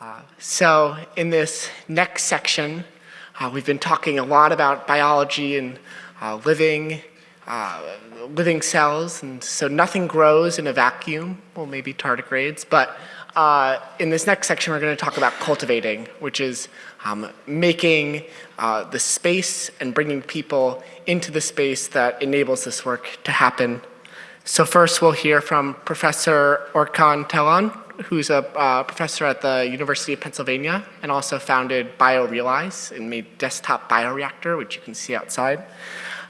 Uh, so in this next section, uh, we've been talking a lot about biology and uh, living, uh, living cells, and so nothing grows in a vacuum, well maybe tardigrades, but uh, in this next section we're going to talk about cultivating, which is um, making the space and bringing people into the space that enables this work to happen. So first we'll hear from Professor Orkan Telhan, who's a uh, professor at the University of Pennsylvania and also founded BioRealize and made desktop bioreactor, which you can see outside.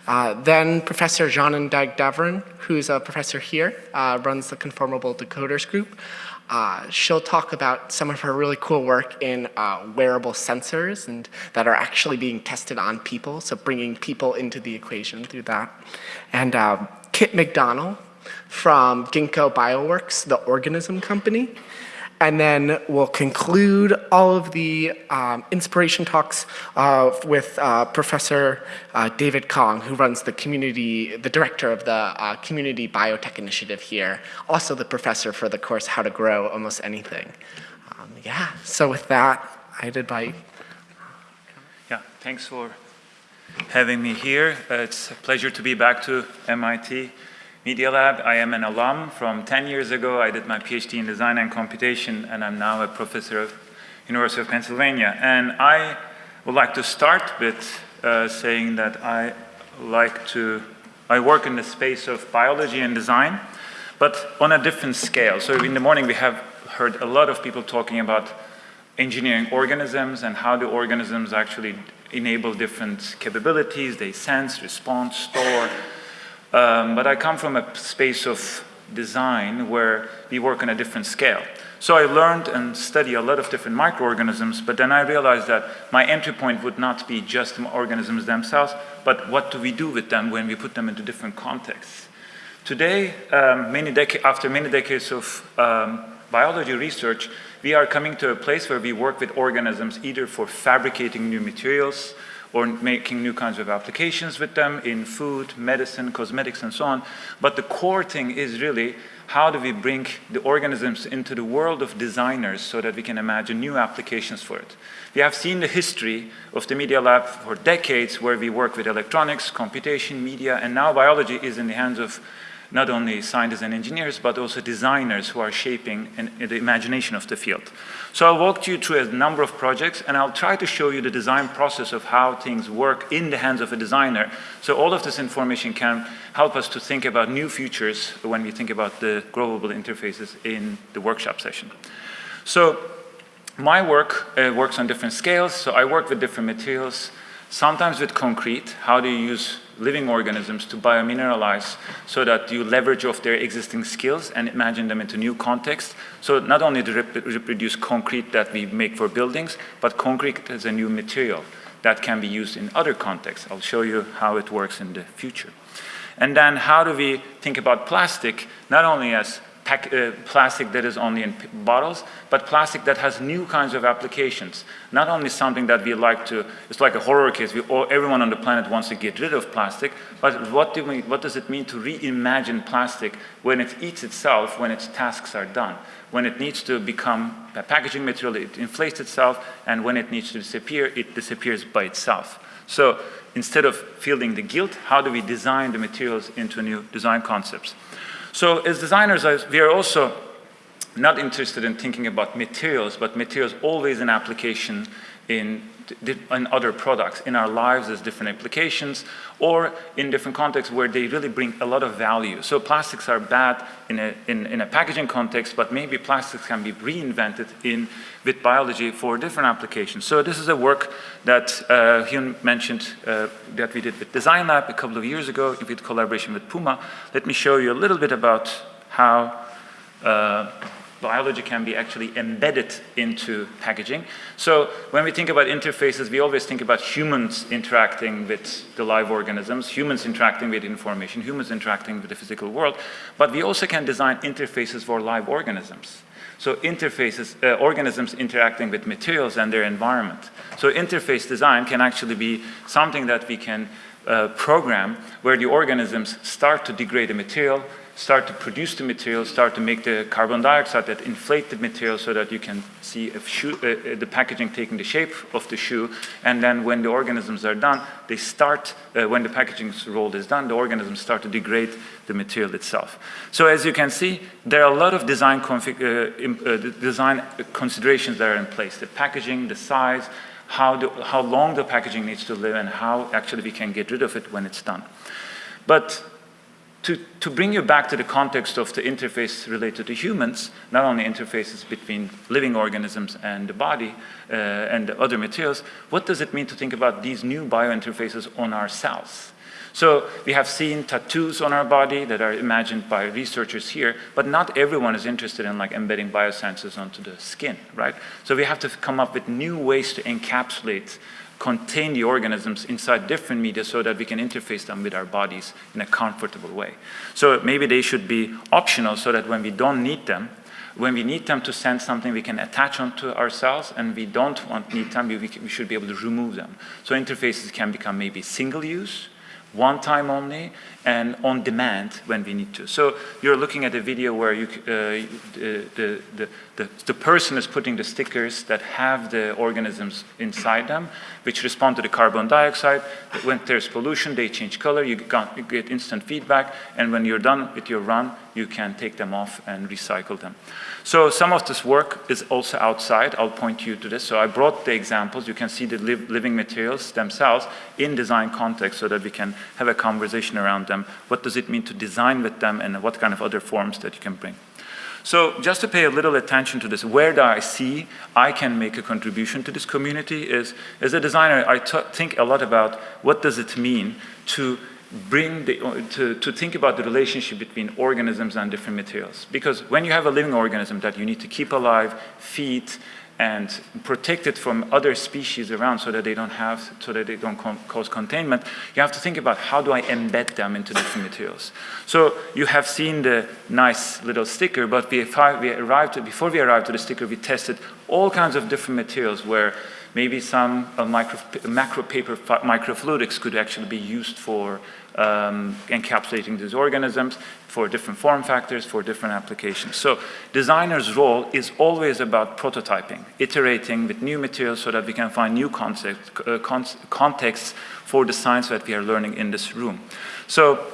Uh, then Professor Canan Dagdeviren, who's a professor here, uh, runs the Conformable Decoders Group. Uh, she'll talk about some of her really cool work in uh, wearable sensors and that are actually being tested on people, so bringing people into the equation through that. And uh, Kit McDonnell from Ginkgo Bioworks, the organism company. And then we'll conclude all of the um, inspiration talks uh, with uh, Professor uh, David Kong, who runs the community, the director of the uh, Community Biotech Initiative here, also the professor for the course How to Grow Almost Anything. Um, yeah, so with that, I'd invite. Yeah, thanks for having me here. Uh, it's a pleasure to be back to MIT. Media Lab, I am an alum from 10 years ago. I did my PhD in design and computation, and I'm now a professor of University of Pennsylvania. And I would like to start with uh, saying that I like to, I work in the space of biology and design, but on a different scale. So in the morning we have heard a lot of people talking about engineering organisms and how the organisms actually enable different capabilities. They sense, respond, store, um, but I come from a space of design where we work on a different scale. So I learned and studied a lot of different microorganisms, but then I realized that my entry point would not be just the organisms themselves, but what do we do with them when we put them into different contexts. Today, um, many after many decades of um, biology research, we are coming to a place where we work with organisms either for fabricating new materials, or making new kinds of applications with them in food, medicine, cosmetics, and so on. But the core thing is really how do we bring the organisms into the world of designers so that we can imagine new applications for it. We have seen the history of the Media Lab for decades where we work with electronics, computation, media, and now biology is in the hands of not only scientists and engineers, but also designers who are shaping the imagination of the field. So I'll walk you through a number of projects, and I'll try to show you the design process of how things work in the hands of a designer. So all of this information can help us to think about new futures when we think about the growable interfaces in the workshop session. So my work uh, works on different scales. So I work with different materials, sometimes with concrete. How do you use living organisms to biomineralize so that you leverage off their existing skills and imagine them into new contexts. So not only to rep reproduce concrete that we make for buildings, but concrete as a new material that can be used in other contexts. I'll show you how it works in the future. And then how do we think about plastic, not only as pack, uh, plastic that is only in bottles, but plastic that has new kinds of applications. Not only something that we like to, it's like a horror case, we all, everyone on the planet wants to get rid of plastic, but what, do we, what does it mean to reimagine plastic when it eats itself, when its tasks are done? When it needs to become a packaging material, it inflates itself, and when it needs to disappear, it disappears by itself. So instead of feeling the guilt, how do we design the materials into new design concepts? So as designers, we are also not interested in thinking about materials, but materials always an application in, in other products. In our lives, as different applications, or in different contexts where they really bring a lot of value. So plastics are bad in a, in, in a packaging context, but maybe plastics can be reinvented in, with biology for different applications. So this is a work that uh, Hyun mentioned uh, that we did with Design Lab a couple of years ago in collaboration with Puma. Let me show you a little bit about how uh, biology can be actually embedded into packaging. So when we think about interfaces, we always think about humans interacting with the live organisms, humans interacting with information, humans interacting with the physical world, but we also can design interfaces for live organisms. So interfaces, uh, organisms interacting with materials and their environment. So interface design can actually be something that we can uh, program where the organisms start to degrade a material, start to produce the material, start to make the carbon dioxide that inflate the material so that you can see shoe, uh, uh, the packaging taking the shape of the shoe. And then when the organisms are done, they start, uh, when the packaging rolled is done, the organisms start to degrade the material itself. So as you can see, there are a lot of design, uh, uh, design considerations that are in place. The packaging, the size, how, the, how long the packaging needs to live and how actually we can get rid of it when it's done. But to, to bring you back to the context of the interface related to humans, not only interfaces between living organisms and the body uh, and the other materials, what does it mean to think about these new biointerfaces on our cells? So we have seen tattoos on our body that are imagined by researchers here, but not everyone is interested in like embedding biosensors onto the skin, right? So we have to come up with new ways to encapsulate contain the organisms inside different media so that we can interface them with our bodies in a comfortable way. So maybe they should be optional so that when we don't need them, when we need them to send something, we can attach onto ourselves, and we don't want need them, we, we should be able to remove them. So interfaces can become maybe single use, one time only, and on demand when we need to. So you're looking at a video where you, uh, the, the, the, the, person is putting the stickers that have the organisms inside them, which respond to the carbon dioxide. When there's pollution, they change color, you, got, you get instant feedback, and when you're done with your run, you can take them off and recycle them. So some of this work is also outside. I'll point you to this. So I brought the examples. You can see the li living materials themselves in design context so that we can have a conversation around them. What does it mean to design with them and what kind of other forms that you can bring. So just to pay a little attention to this, where do I see I can make a contribution to this community is, as a designer, I think a lot about what does it mean to bring the, to, to think about the relationship between organisms and different materials. Because when you have a living organism that you need to keep alive, feed, and protect it from other species around so that they don't have, so that they don't cause containment, you have to think about how do I embed them into different materials. So you have seen the nice little sticker, but we, we arrived, before we arrived to the sticker, we tested all kinds of different materials where maybe some uh, micro, macro paper microfluidics could actually be used for um, encapsulating these organisms for different form factors, for different applications. So designer's role is always about prototyping, iterating with new materials so that we can find new concept, uh, con contexts for the science that we are learning in this room. So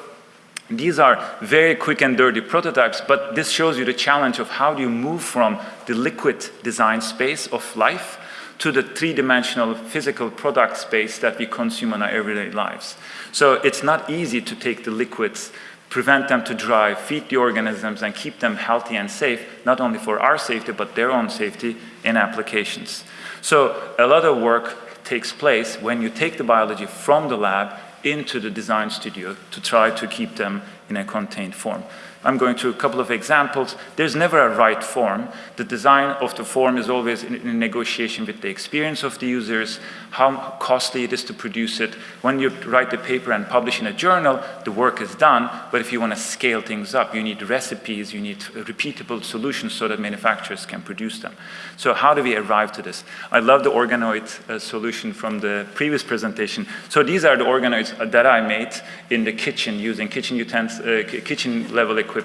these are very quick and dirty prototypes, but this shows you the challenge of how do you move from the liquid design space of life to the three-dimensional physical product space that we consume in our everyday lives. So it's not easy to take the liquids, prevent them to dry, feed the organisms, and keep them healthy and safe, not only for our safety, but their own safety in applications. So a lot of work takes place when you take the biology from the lab into the design studio to try to keep them in a contained form. I'm going through a couple of examples. There's never a right form. The design of the form is always in, in negotiation with the experience of the users, how costly it is to produce it. When you write the paper and publish in a journal, the work is done, but if you want to scale things up, you need recipes, you need repeatable solutions so that manufacturers can produce them. So how do we arrive to this? I love the organoid uh, solution from the previous presentation. So these are the organoids that I made in the kitchen using kitchen utensils, uh, kitchen level equipment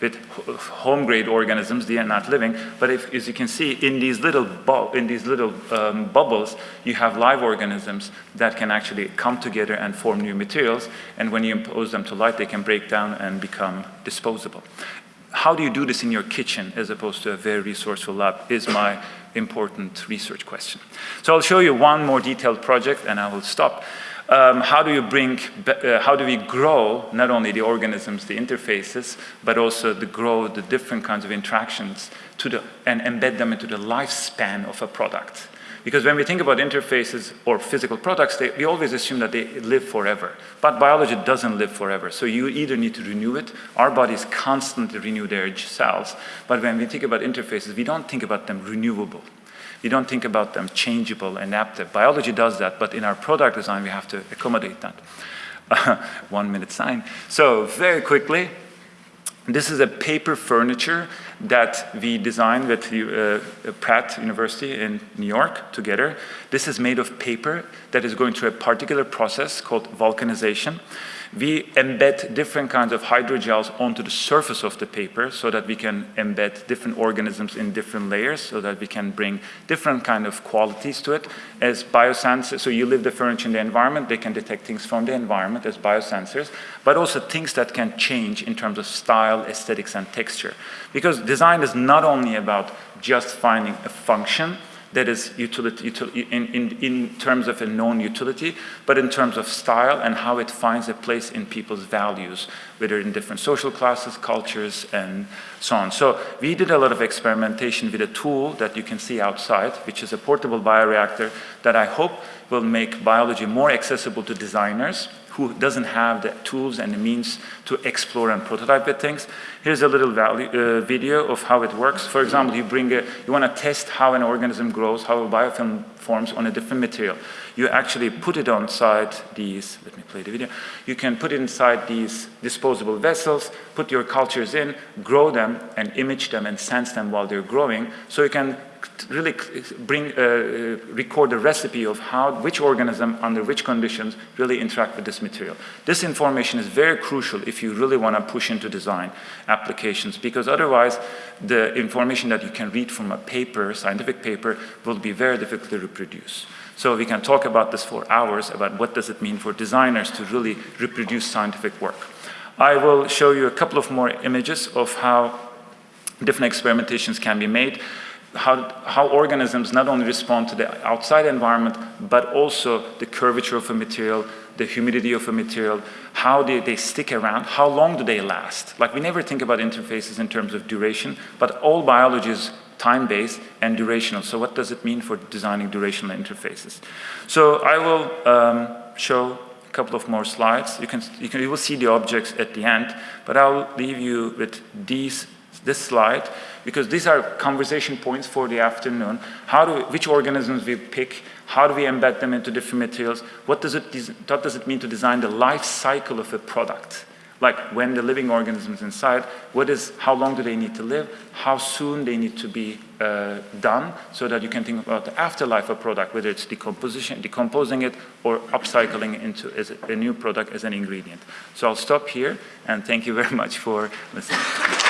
with home grade organisms, they are not living, but if, as you can see in these little, in these little um, bubbles, you have live organisms that can actually come together and form new materials. And when you impose them to light, they can break down and become disposable. How do you do this in your kitchen as opposed to a very resourceful lab is my important research question. So I'll show you one more detailed project and I will stop. Um, how do you bring, uh, how do we grow not only the organisms, the interfaces, but also the grow the different kinds of interactions to the, and embed them into the lifespan of a product. Because when we think about interfaces or physical products, they, we always assume that they live forever. But biology doesn't live forever. So you either need to renew it, our bodies constantly renew their cells. But when we think about interfaces, we don't think about them renewable. We don't think about them changeable, and adaptive. Biology does that, but in our product design, we have to accommodate that. one minute sign. So very quickly, this is a paper furniture that we designed with uh, Pratt University in New York together. This is made of paper that is going through a particular process called vulcanization. We embed different kinds of hydrogels onto the surface of the paper so that we can embed different organisms in different layers so that we can bring different kind of qualities to it as biosensors. So you leave the furniture in the environment, they can detect things from the environment as biosensors, but also things that can change in terms of style, aesthetics, and texture. Because design is not only about just finding a function, that is utility, utility in, in, in terms of a known utility, but in terms of style and how it finds a place in people's values, whether in different social classes, cultures, and so on. So we did a lot of experimentation with a tool that you can see outside, which is a portable bioreactor that I hope will make biology more accessible to designers who doesn't have the tools and the means to explore and prototype with things. Here's a little value, uh, video of how it works. For example, you bring a, you want to test how an organism grows, how a biofilm forms on a different material. You actually put it inside these, let me play the video. You can put it inside these disposable vessels, put your cultures in, grow them and image them and sense them while they're growing. So you can really bring, uh, uh, record the recipe of how, which organism under which conditions really interact with this material. This information is very crucial if you really want to push into design applications because otherwise the information that you can read from a paper, scientific paper, will be very difficult to reproduce. So we can talk about this for hours about what does it mean for designers to really reproduce scientific work. I will show you a couple of more images of how different experimentations can be made how, how organisms not only respond to the outside environment, but also the curvature of a material, the humidity of a material, how they, they stick around, how long do they last. Like we never think about interfaces in terms of duration, but all biology is time-based and durational. So what does it mean for designing durational interfaces? So I will um, show a couple of more slides. You can, you can you will see the objects at the end, but I'll leave you with these this slide because these are conversation points for the afternoon. How do we, which organisms we pick, how do we embed them into different materials, what does it, what does it mean to design the life cycle of a product? Like when the living organisms inside, what is, how long do they need to live, how soon they need to be uh, done, so that you can think about the afterlife of a product, whether it's decomposition, decomposing it, or upcycling into a new product as an ingredient. So I'll stop here, and thank you very much for listening.